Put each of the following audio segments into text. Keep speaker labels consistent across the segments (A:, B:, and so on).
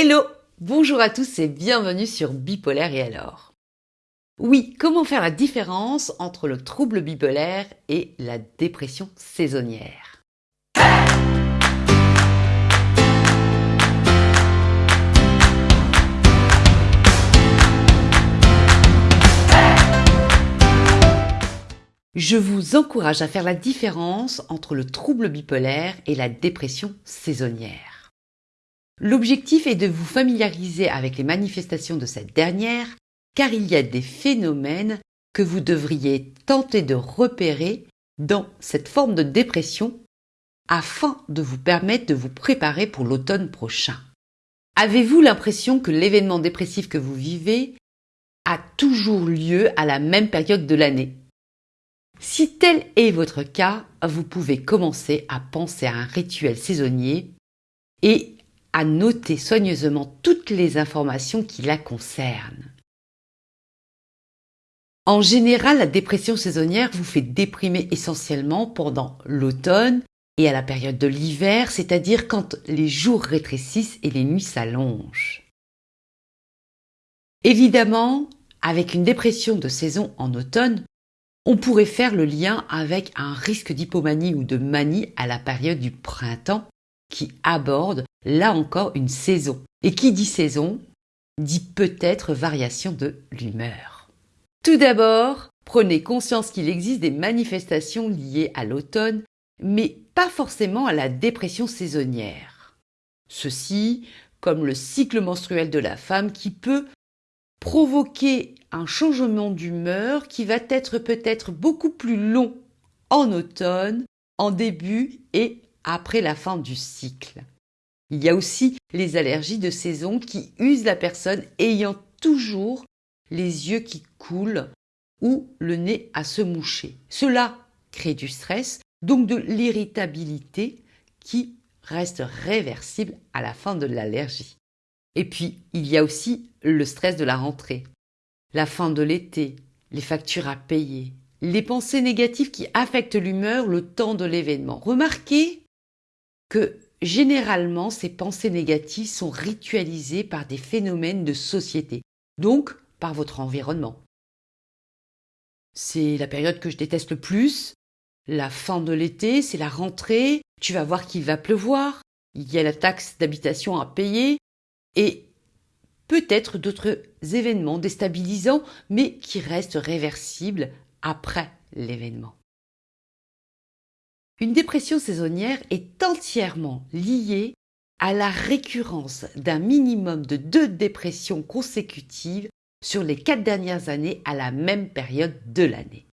A: Hello. Bonjour à tous et bienvenue sur Bipolaire et alors. Oui, comment faire la différence entre le trouble bipolaire et la dépression saisonnière? Je vous encourage à faire la différence entre le trouble bipolaire et la dépression saisonnière. L'objectif est de vous familiariser avec les manifestations de cette dernière, car il y a des phénomènes que vous devriez tenter de repérer dans cette forme de dépression afin de vous permettre de vous préparer pour l'automne prochain. Avez-vous l'impression que l'événement dépressif que vous vivez a toujours lieu à la même période de l'année? Si tel est votre cas, vous pouvez commencer à penser à un rituel saisonnier et à noter soigneusement toutes les informations qui la concernent. En général, la dépression saisonnière vous fait déprimer essentiellement pendant l'automne et à la période de l'hiver, c'est-à-dire quand les jours rétrécissent et les nuits s'allongent. Évidemment, avec une dépression de saison en automne, on pourrait faire le lien avec un risque d'hypomanie ou de manie à la période du printemps qui aborde là encore une saison. Et qui dit saison dit peut-être variation de l'humeur. Tout d'abord, prenez conscience qu'il existe des manifestations liées à l'automne, mais pas forcément à la dépression saisonnière. Ceci, comme le cycle menstruel de la femme qui peut provoquer un changement d'humeur qui va être peut-être beaucoup plus long en automne, en début et après la fin du cycle. Il y a aussi les allergies de saison qui usent la personne ayant toujours les yeux qui coulent ou le nez à se moucher. Cela crée du stress, donc de l'irritabilité qui reste réversible à la fin de l'allergie. Et puis, il y a aussi le stress de la rentrée, la fin de l'été, les factures à payer, les pensées négatives qui affectent l'humeur le temps de l'événement. Remarquez que généralement ces pensées négatives sont ritualisées par des phénomènes de société, donc par votre environnement. C'est la période que je déteste le plus, la fin de l'été, c'est la rentrée, tu vas voir qu'il va pleuvoir, il y a la taxe d'habitation à payer, et peut-être d'autres événements déstabilisants, mais qui restent réversibles après l'événement. Une dépression saisonnière est entièrement liée à la récurrence d'un minimum de deux dépressions consécutives sur les quatre dernières années à la même période de l'année.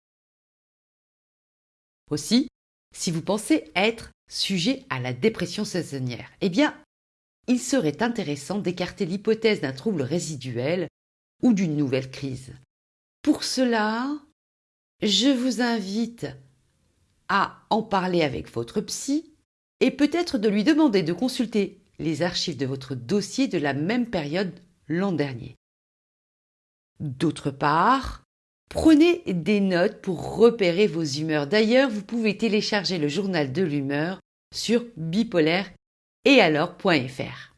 A: Aussi, si vous pensez être sujet à la dépression saisonnière, eh bien, il serait intéressant d'écarter l'hypothèse d'un trouble résiduel ou d'une nouvelle crise. Pour cela, je vous invite à en parler avec votre psy et peut-être de lui demander de consulter les archives de votre dossier de la même période l'an dernier. D'autre part, prenez des notes pour repérer vos humeurs. D'ailleurs, vous pouvez télécharger le journal de l'humeur sur bipolaire et alors.fr.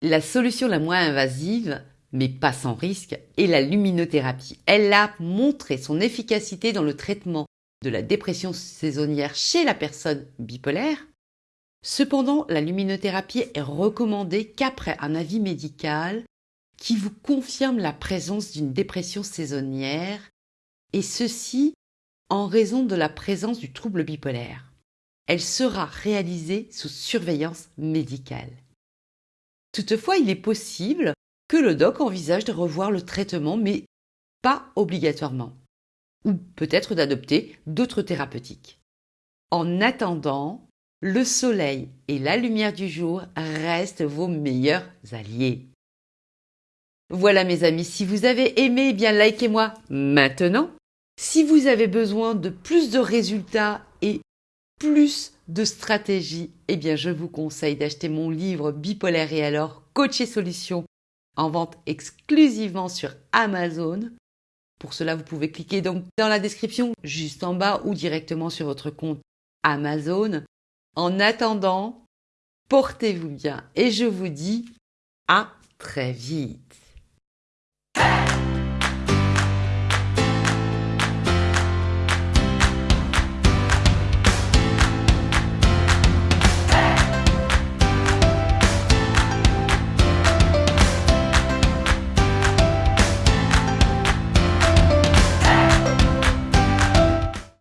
A: La solution la moins invasive, mais pas sans risque, est la luminothérapie. Elle a montré son efficacité dans le traitement de la dépression saisonnière chez la personne bipolaire. Cependant, la luminothérapie est recommandée qu'après un avis médical qui vous confirme la présence d'une dépression saisonnière, et ceci en raison de la présence du trouble bipolaire elle sera réalisée sous surveillance médicale. Toutefois, il est possible que le doc envisage de revoir le traitement, mais pas obligatoirement, ou peut-être d'adopter d'autres thérapeutiques. En attendant, le soleil et la lumière du jour restent vos meilleurs alliés. Voilà mes amis, si vous avez aimé, eh bien likez-moi maintenant. Si vous avez besoin de plus de résultats et plus de stratégie, eh bien je vous conseille d'acheter mon livre Bipolaire et alors Coach et Solutions en vente exclusivement sur Amazon. Pour cela, vous pouvez cliquer donc dans la description juste en bas ou directement sur votre compte Amazon. En attendant, portez-vous bien et je vous dis À très vite